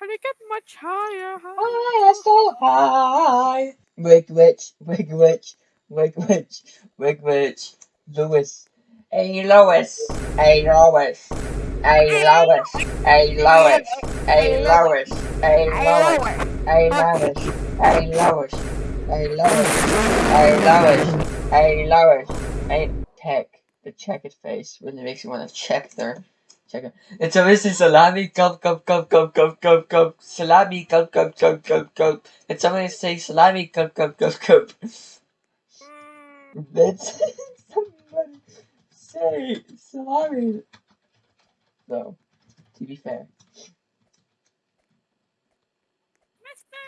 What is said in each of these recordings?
Can I get much higher? Higher, so high. Wig Witch, Wig Witch, Wig Witch, Wig Witch, Lewis. Hey Lois, hey Lois, hey Lois, hey Lois, hey Lois, hey Lois, hey Lois, hey Lois, hey Lois, hey Lois, hey Lois, hey Tech. The checked face really makes you want to check their Check it. It's a missy salami cup cup cup cup cup cup cup salami cup cup cup cup cup. It's somebody say salami cup cup cup cup. That's somebody say salami. No, to be fair. Mister,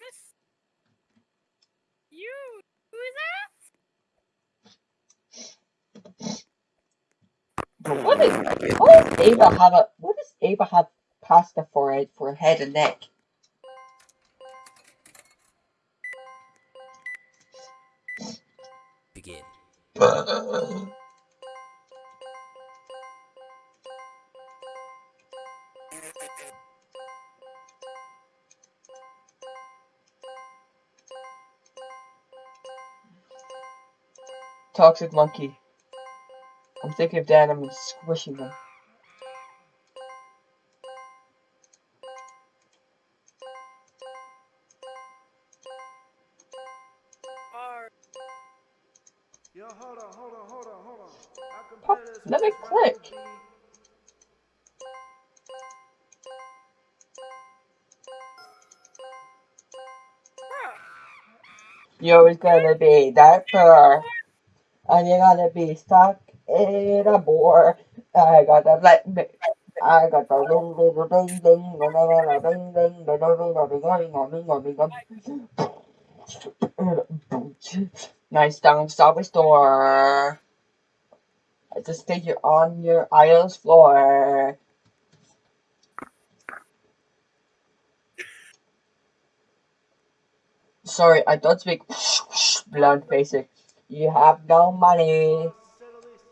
Miss, you who is that? What does Ava have a, what does Ava have pasta for it, for head and neck? Begin. Toxic monkey. I'm thinking of Dan, I'm squishing them. Pop, let me click. You're always gonna be that poor. And you're gonna be stuck in a bore. I gotta let me. I got the ring ding ding ding ding ding ding ding ding ding Nice down subway store. I just think you're on your aisle's floor. Sorry, I don't speak blunt basic. You have no money. Settle this.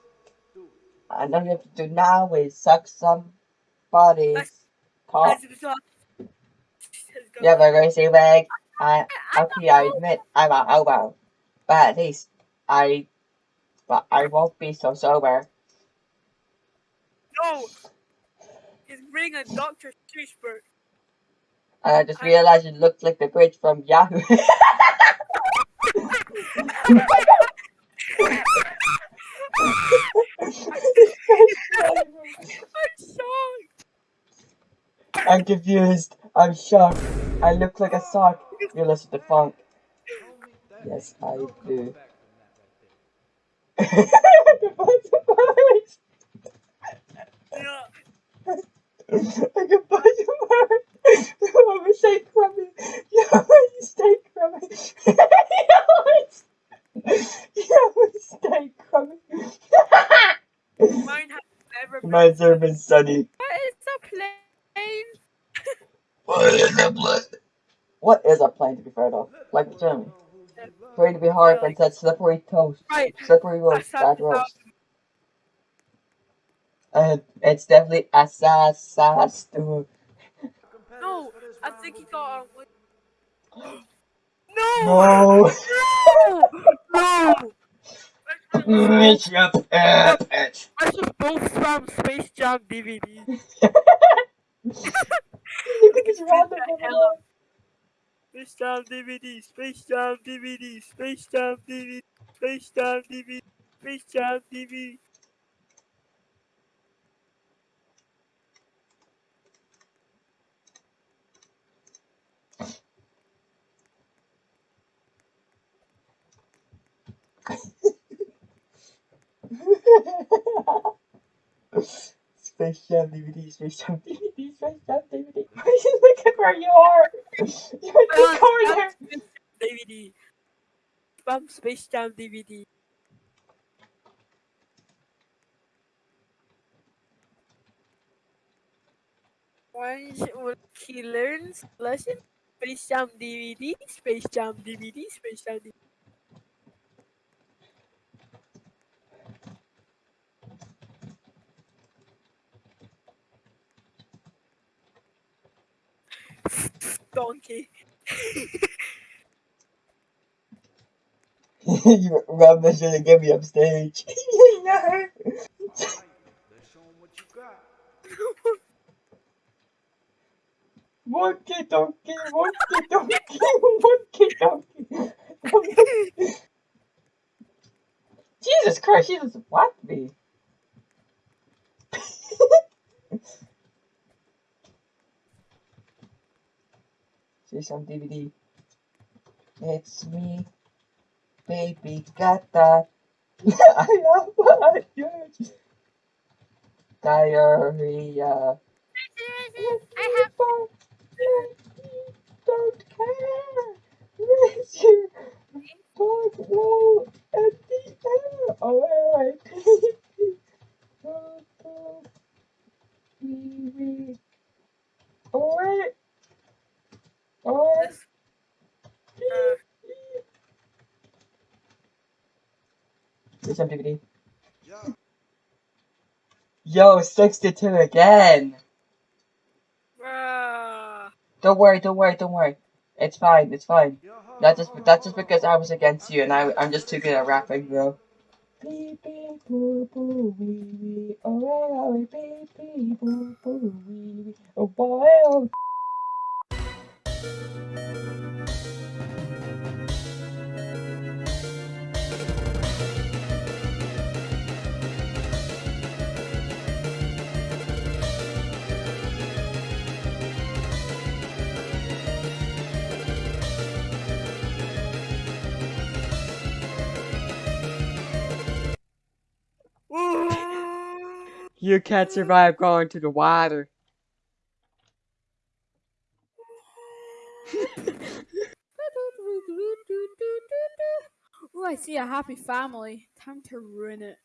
Dude, And all you have to do now is suck somebody's cock. as it was You have a greasy leg. I, okay, I admit I'm a hobo. But at least I, but I won't be so sober. No, he's bringing a Dr. And I just realized it looked like the bridge from Yahoo. I'm shocked. I'm confused. I'm shocked. I look like a sock. You listen to funk. Yes, I do. Defines a marriage. I can buy you marriage. I'm a steak crummy. Yeah, you steak crummy. Yeah, we steak crummy. Mine has never been. Mine's never been studied. What is a plane? what is a plane? What is a plane to be fair though? Like the German. Plane to be hard but said slippery toast. Right. Slippery roast, That's bad not- roast. Uh, it's definitely a sass sass stew. No, I think he got on with. No. No! No! No! It's your pet. I just both from Space Jam DVD. Look at this random Hello. one. Space Jam DVD, Space Jam DVD, Space Jam DVD, Space Jam DVD, Space Jam DVD. Space Jam DVD, Space Jam DVD, Space Jam DVD. Look at where you are. You're in the corner. DVD. Spam Space Jam DVD. Once he learns lesson, Space Jam DVD, Space Jam DVD, Space Jam DVD. Donkey. you Rob should have get me upstage. no. Monkey donkey, monkey donkey, monkey donkey. Jesus Christ, she just whacked me. See some DVD. It's me, baby, got that. I have a huge diarrhea. I have Don't care. Raise your dog low at the air. Oh, I pee pee. Oh, oh. Wee wee. Oh, wait. Oh, This- pee uh, pee. Here's some DVD. Yeah. Yo, 62 again. Ah. Don't worry, don't worry, don't worry. It's fine, it's fine. Yo, That's just that's just because I was against you and I I'm just too good at rapping, bro. Beep beep boo boo wee wee oh hey oh beep beep boo boo wee wee oh boy oh You can't survive going to the water. Oh, I see a happy family. Time to ruin it.